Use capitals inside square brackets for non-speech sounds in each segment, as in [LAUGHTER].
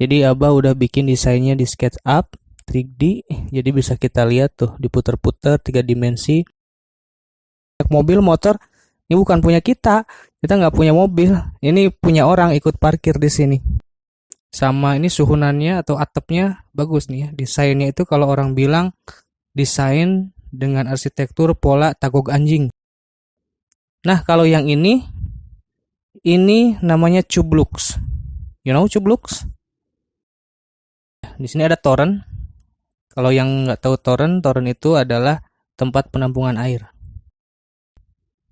Jadi Abah udah bikin desainnya di SketchUp 3D. Jadi bisa kita lihat tuh diputer-puter tiga dimensi. Mobil motor ini bukan punya kita. Kita nggak punya mobil. Ini punya orang ikut parkir di sini. Sama ini suhunannya atau atapnya bagus nih ya. Desainnya itu kalau orang bilang desain dengan arsitektur pola tagog anjing. Nah, kalau yang ini ini namanya Cublux. You know Cublux? Di sini ada toren. Kalau yang nggak tahu toren, toren itu adalah tempat penampungan air.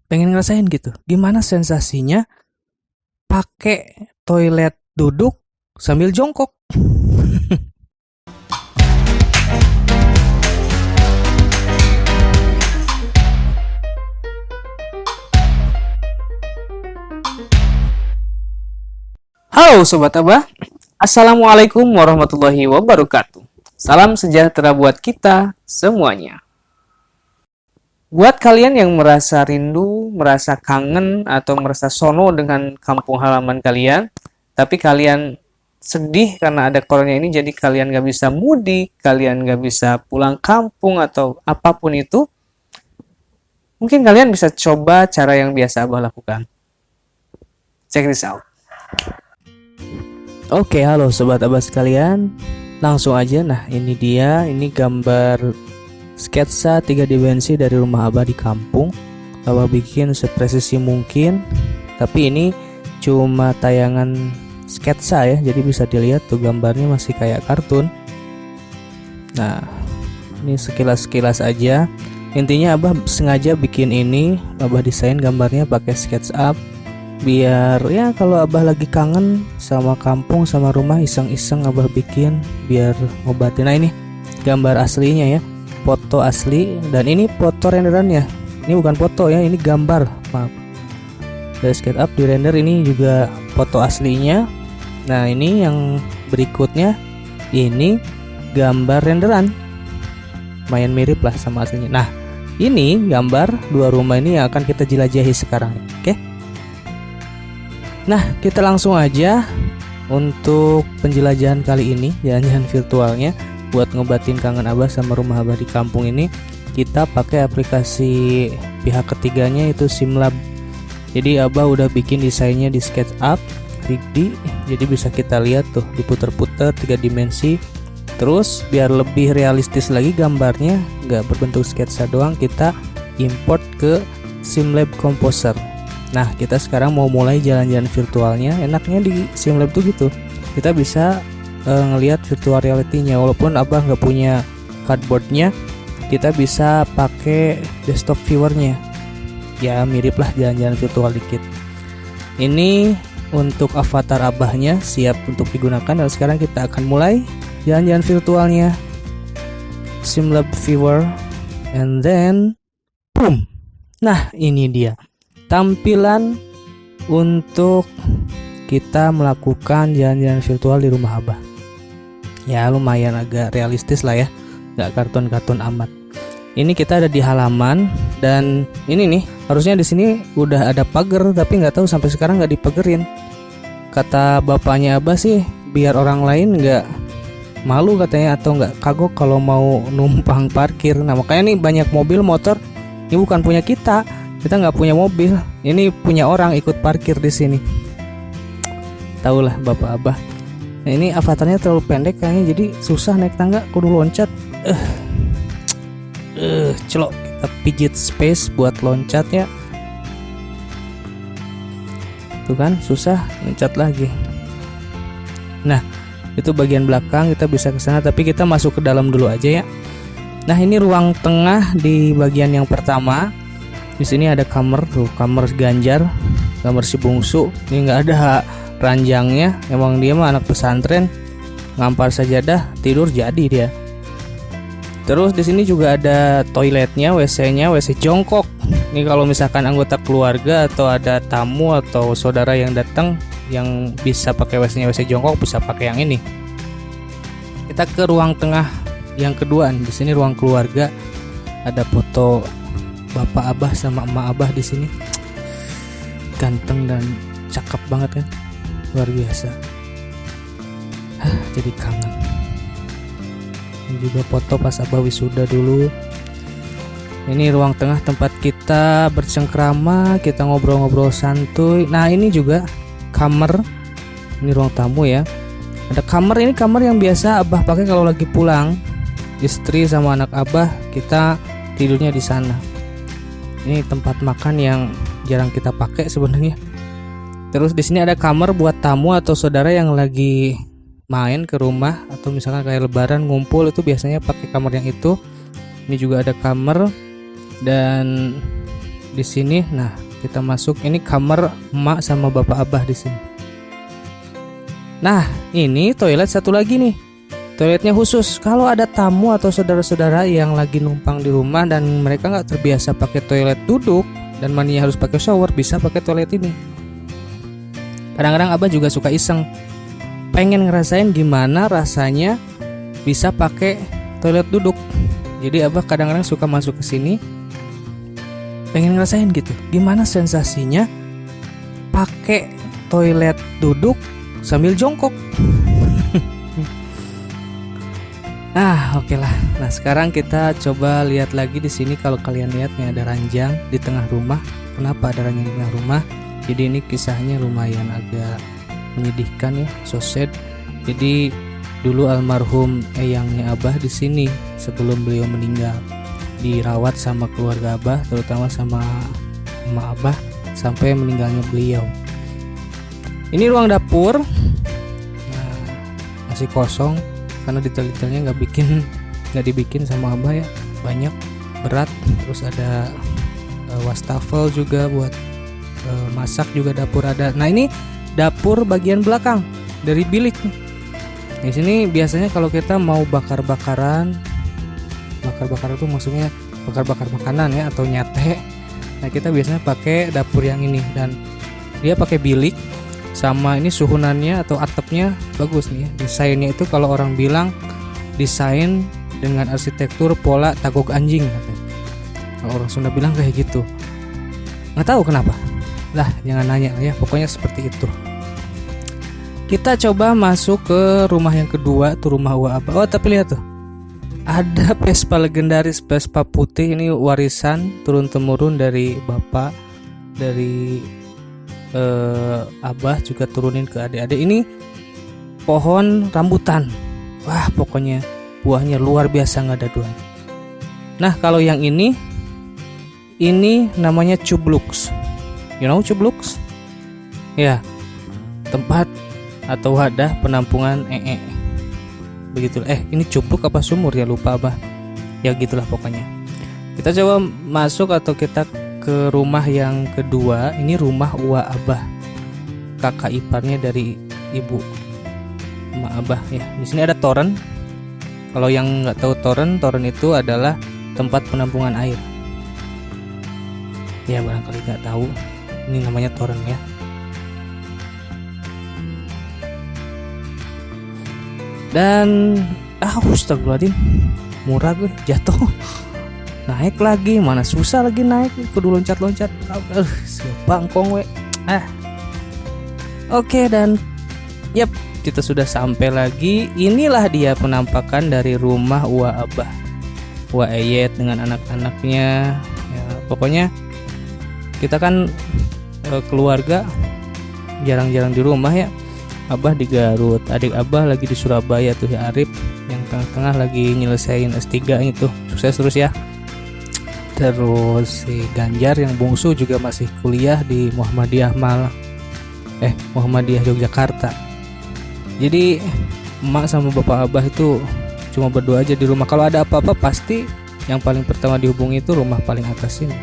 Pengen ngerasain gitu. Gimana sensasinya pakai toilet duduk sambil jongkok? [LAUGHS] Halo Sobat Abah, Assalamualaikum warahmatullahi wabarakatuh. Salam sejahtera buat kita semuanya. Buat kalian yang merasa rindu, merasa kangen, atau merasa sono dengan kampung halaman kalian, tapi kalian sedih karena ada corona ini, jadi kalian gak bisa mudik, kalian gak bisa pulang kampung, atau apa pun itu, mungkin kalian bisa coba cara yang biasa Abah lakukan. Check this out. Oke, halo sobat abah sekalian. Langsung aja, nah ini dia, ini gambar sketsa tiga dimensi dari rumah abah di kampung. Abah bikin sepresisi mungkin, tapi ini cuma tayangan sketsa ya, jadi bisa dilihat tuh gambarnya masih kayak kartun. Nah, ini sekilas-sekilas aja. Intinya abah sengaja bikin ini, abah desain gambarnya pakai SketchUp biar ya kalau abah lagi kangen sama kampung sama rumah iseng-iseng abah bikin biar ngobatin nah ini gambar aslinya ya. Foto asli dan ini foto renderan ya ini bukan foto ya ini gambar. Maaf. Dari SketchUp di render ini juga foto aslinya. Nah ini yang berikutnya. Ini gambar renderan. Lumayan mirip lah sama aslinya. Nah ini gambar dua rumah ini yang akan kita jelajahi sekarang oke? okay? Nah, kita langsung aja untuk penjelajahan kali ini, jalan-jalan virtualnya buat ngobatin kangen Abah sama rumah Abah di kampung ini. Kita pakai aplikasi pihak ketiganya itu Simlab. Jadi Abah udah bikin desainnya di SketchUp 3D, jadi bisa kita lihat tuh diputer-puter tiga dimensi. Terus biar lebih realistis lagi gambarnya, nggak berbentuk sketsa doang, kita import ke Simlab Composer. Nah, kita sekarang mau mulai jalan-jalan virtualnya. Enaknya di SimLab tuh gitu. Kita bisa uh, ngelihat virtual reality-nya walaupun Abah nggak punya cardboardnya, kita bisa pakai desktop viewernya. Ya, mirip lah jalan-jalan virtual dikit. Ini untuk avatar Abahnya siap untuk digunakan dan sekarang kita akan mulai jalan-jalan virtualnya. SimLab viewer and then boom. Nah, ini dia tampilan untuk kita melakukan jalan-jalan virtual di rumah Abah. Ya lumayan agak realistis lah ya, nggak kartun-kartun amat. Ini kita ada di halaman dan ini nih harusnya di sini udah ada pagar tapi nggak tahu sampai sekarang nggak dipagerin. Kata bapaknya Abah sih biar orang lain nggak malu katanya atau nggak kagok kalau mau numpang parkir. Nah makanya nih banyak mobil motor ini bukan punya kita kita nggak punya mobil. Ini punya orang ikut parkir di sini. Tahulah bapak abah. Nah, ini avatarnya terlalu pendek kayaknya jadi susah naik tangga. Kudu loncat. Eh. Uh, uh, celok. Kita pijit space buat loncat ya. Tuh kan susah. Loncat lagi. Nah itu bagian belakang. Kita bisa ke sana tapi kita masuk ke dalam dulu aja ya. Nah ini ruang tengah di bagian yang pertama di sini ada kamar tuh kamar ganjar kamar si bungsu. Ini nggak ada ranjangnya. Emang dia mah anak pesantren. Ngampar sajadah tidur jadi dia. Terus di sini juga ada toiletnya WC-nya WC jongkok. Ini kalau misalkan anggota keluarga atau ada tamu atau saudara yang datang yang bisa pakai WC-nya WC jongkok bisa pakai yang ini. Kita ke ruang tengah yang kedua di sini ruang keluarga. Ada foto bapak abah sama emak abah di sini. Ganteng dan cakep banget kan? Luar biasa. Jadi kangen. Ini juga foto pas abah wisuda dulu. Ini ruang tengah tempat kita bercengkrama kita ngobrol-ngobrol santuy. Nah ini juga kamar. Ini ruang tamu ya. Ada kamar ini kamar yang biasa abah pakai kalau lagi pulang. Istri sama anak abah kita tidurnya di sana ini tempat makan yang jarang kita pakai sebenarnya. Terus di sini ada kamar buat tamu atau saudara yang lagi main ke rumah atau misalkan kayak lebaran ngumpul itu biasanya pakai kamar yang itu. Ini juga ada kamar dan di sini nah kita masuk. Ini kamar emak sama bapak abah di sini. Nah ini toilet satu lagi nih toiletnya khusus. Kalau ada tamu atau saudara-saudara yang lagi numpang di rumah dan mereka nggak terbiasa pakai toilet duduk dan mandinya harus pakai shower bisa pakai toilet ini. Kadang-kadang abah juga suka iseng. Pengen ngerasain gimana rasanya bisa pakai toilet duduk. Jadi abah kadang-kadang suka masuk ke sini pengen ngerasain gitu. Gimana sensasinya pakai toilet duduk sambil jongkok ah oke okay lah nah sekarang kita coba lihat lagi di sini kalau kalian lihat nih ada ranjang di tengah rumah. Kenapa ada ranjang di tengah rumah? Jadi ini kisahnya lumayan agak menyedihkan ya so sad. Jadi dulu almarhum eyangnya abah di sini sebelum beliau meninggal. Dirawat sama keluarga abah terutama sama emak abah sampai meninggalnya beliau. Ini ruang dapur. Nah, masih kosong karena detail-detailnya nggak bikin nggak dibikin sama abah ya. Banyak berat. Terus ada uh, wastafel juga buat uh, masak juga dapur ada. Nah ini dapur bagian belakang dari bilik Di sini biasanya kalau kita mau bakar-bakaran, bakar-bakar itu maksudnya bakar-bakar makanan ya atau nyate. Nah kita biasanya pakai dapur yang ini. Dan dia pakai bilik sama ini suhunannya atau atapnya bagus nih ya. Desainnya itu kalau orang bilang desain dengan arsitektur pola tagok anjing. Kalau orang Sunda bilang kayak gitu. Nggak tahu kenapa. Lah jangan nanya ya, pokoknya seperti itu kita coba masuk ke rumah yang kedua tuh rumah apa oh tapi lihat tuh ada [LAUGHS] Vespa legendaris Vespa putih ini warisan turun temurun dari bapak dari eh, abah juga turunin ke adik-adik. Ini pohon rambutan. Wah pokoknya buahnya luar biasa nggak ada dua nah kalau yang ini ini namanya cublux you know cublux ya tempat atau wadah penampungan ee. Begitu. Eh ini cupluk apa sumur? Ya lupa abah. Ya gitulah pokoknya. Kita coba masuk atau kita ke rumah yang kedua ini rumah Uwa Abah. Kakak iparnya dari ibu Ma Abah ya. Di sini ada toren. Kalau yang nggak tahu toren toren itu adalah tempat penampungan air. Ya barangkali nggak tahu. Ini namanya toren ya. Dan ah astagfirullahaladzim murah gue jatuh [LAUGHS] naik lagi mana susah lagi naik. Kudu loncat-loncat. Uh, bangkong we. Ah oke dan yep kita sudah sampai lagi. Inilah dia penampakan dari rumah Wa Abah. Wa Eyet dengan anak-anaknya. Ya, pokoknya kita kan eh, keluarga jarang-jarang di rumah ya. Abah di Garut, adik Abah lagi di Surabaya tuh ya Arif. Yang tengah-tengah lagi nyelesain S3 itu. Sukses terus ya. Terus si Ganjar yang bungsu juga masih kuliah di Muhammadiyah Malang. Eh, Muhammadiyah Yogyakarta. Jadi emak sama bapak Abah itu cuma berdua aja di rumah. Kalau ada apa-apa pasti yang paling pertama dihubungi itu rumah paling atas ini.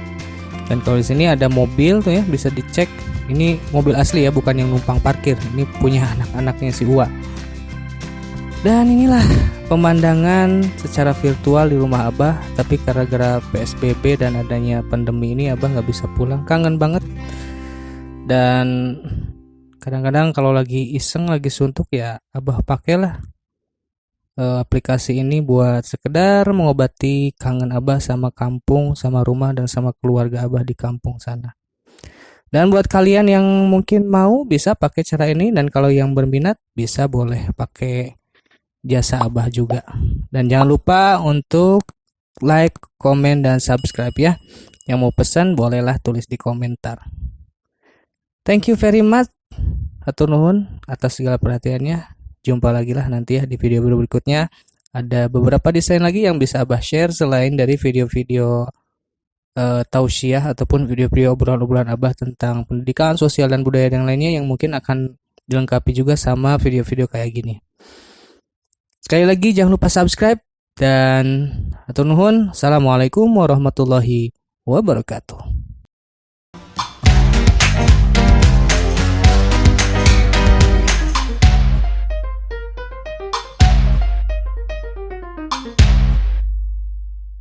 Dan kalau di sini ada mobil tuh ya bisa dicek ini mobil asli ya bukan yang numpang parkir ini punya anak-anaknya si Uwa dan inilah pemandangan secara virtual di rumah Abah tapi gara-gara PSBB dan adanya pandemi ini Abah nggak bisa pulang. Kangen banget. Dan kadang-kadang kalau lagi iseng lagi suntuk ya Abah pakailah uh, aplikasi ini buat sekedar mengobati kangen Abah sama kampung sama rumah dan sama keluarga Abah di kampung sana. Dan buat kalian yang mungkin mau bisa pakai cara ini. Dan kalau yang berminat bisa boleh pakai jasa Abah juga. Dan jangan lupa untuk like, komen, dan subscribe ya. Yang mau pesan bolehlah tulis di komentar. Thank you very much. Atur nuhun atas segala perhatiannya. Jumpa lagi lah nanti ya di video-video berikutnya. Ada beberapa desain lagi yang bisa Abah share selain dari video-video uh, tausiah ataupun video-video obrolan-obrolan Abah tentang pendidikan, sosial dan budaya yang lainnya yang mungkin akan dilengkapi juga sama video-video kayak gini. Sekali lagi jangan lupa subscribe dan atur nuhun. Assalamualaikum warahmatullahi wabarakatuh.